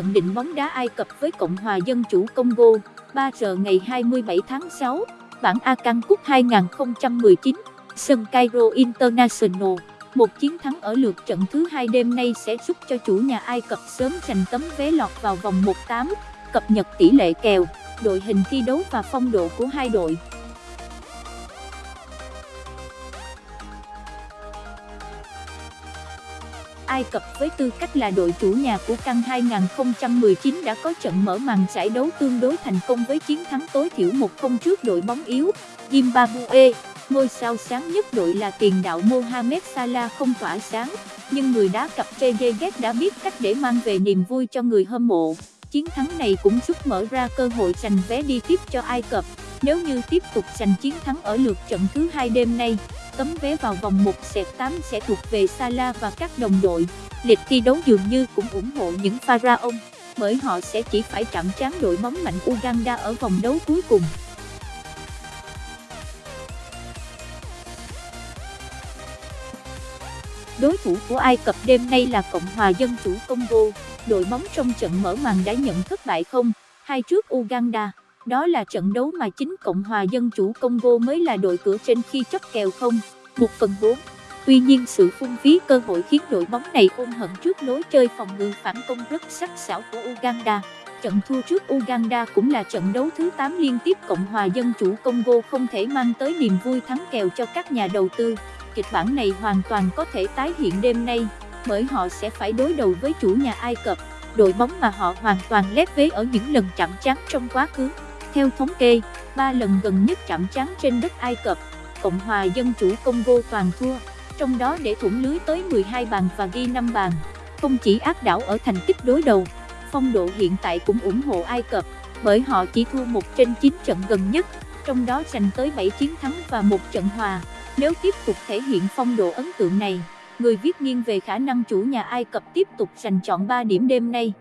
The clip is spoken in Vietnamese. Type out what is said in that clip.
Nhận định bóng đá Ai Cập với Cộng hòa Dân chủ Congo, 3 giờ ngày 27 tháng 6, bảng Akan Cup 2019, sân Cairo International. Một chiến thắng ở lượt trận thứ hai đêm nay sẽ giúp cho chủ nhà Ai Cập sớm giành tấm vé lọt vào vòng 1/8, cập nhật tỷ lệ kèo, đội hình thi đấu và phong độ của hai đội. Ai Cập với tư cách là đội chủ nhà của Căn 2019 đã có trận mở màn giải đấu tương đối thành công với chiến thắng tối thiểu 1-0 trước đội bóng yếu Zimbabwe. Ngôi sao sáng nhất đội là tiền đạo Mohamed Salah không tỏa sáng, nhưng người đá cặp Trezeguet đã biết cách để mang về niềm vui cho người hâm mộ. Chiến thắng này cũng giúp mở ra cơ hội giành vé đi tiếp cho Ai Cập. Nếu như tiếp tục giành chiến thắng ở lượt trận thứ hai đêm nay, tấm vé vào vòng 1/8 sẽ thuộc về Salah và các đồng đội. Lịch thi đấu dường như cũng ủng hộ những Pharaon. bởi họ sẽ chỉ phải chạm trán đội bóng mạnh Uganda ở vòng đấu cuối cùng. Đối thủ của Ai Cập đêm nay là Cộng hòa Dân chủ Congo, đội bóng trong trận mở màn đã nhận thất bại không, hai trước Uganda. Đó là trận đấu mà chính Cộng hòa Dân chủ Congo mới là đội cửa trên khi chấp kèo không, 1 phần 4. Tuy nhiên sự phung phí cơ hội khiến đội bóng này ôm hận trước lối chơi phòng ngự phản công rất sắc sảo của Uganda. Trận thua trước Uganda cũng là trận đấu thứ 8 liên tiếp Cộng hòa Dân chủ Congo không thể mang tới niềm vui thắng kèo cho các nhà đầu tư. Kịch bản này hoàn toàn có thể tái hiện đêm nay, bởi họ sẽ phải đối đầu với chủ nhà Ai Cập, đội bóng mà họ hoàn toàn lép vế ở những lần chạm trán trong quá khứ. Theo thống kê, ba lần gần nhất chạm trán trên đất Ai Cập, Cộng hòa Dân chủ Congo toàn thua, trong đó để thủng lưới tới 12 bàn và ghi 5 bàn. Không chỉ áp đảo ở thành tích đối đầu, phong độ hiện tại cũng ủng hộ Ai Cập, bởi họ chỉ thua một trên 9 trận gần nhất, trong đó giành tới 7 chiến thắng và một trận hòa. Nếu tiếp tục thể hiện phong độ ấn tượng này, người viết nghiêng về khả năng chủ nhà Ai Cập tiếp tục giành chọn 3 điểm đêm nay.